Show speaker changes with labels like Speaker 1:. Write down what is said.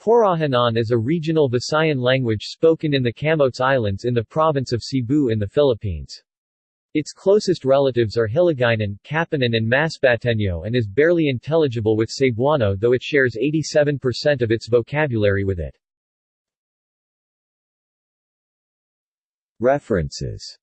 Speaker 1: Porohanon is a regional Visayan language spoken in the Camotes Islands in the province of Cebu in the Philippines. Its closest relatives are Hiligaynon, Capiznon and Masbateño and is barely intelligible with Cebuano though it shares 87% of its vocabulary with it. References